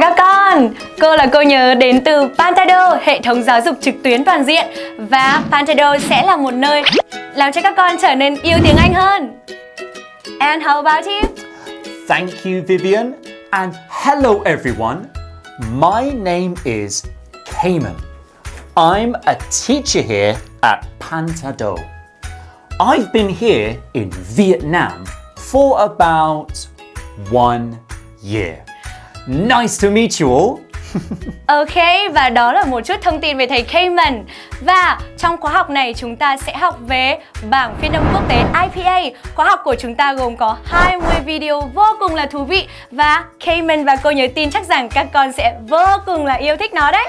Các con, cô là cô nhớ đến từ Pantado, hệ thống giáo dục trực tuyến toàn diện Và Pantado sẽ là một nơi làm cho các con trở nên yêu tiếng Anh hơn And how about you? Thank you, Vivian. And hello, everyone. My name is Cayman. I'm a teacher here at Pantado. I've been here in Vietnam for about one year. Nice to meet you all. Ok, và đó là một chút thông tin về thầy Cayman. Và trong khóa học này chúng ta sẽ học về bảng phiên âm quốc tế IPA Khóa học của chúng ta gồm có 20 video vô cùng là thú vị. Và Cayman và cô nhớ tin chắc rằng các con sẽ vô cùng là yêu thích nó đấy.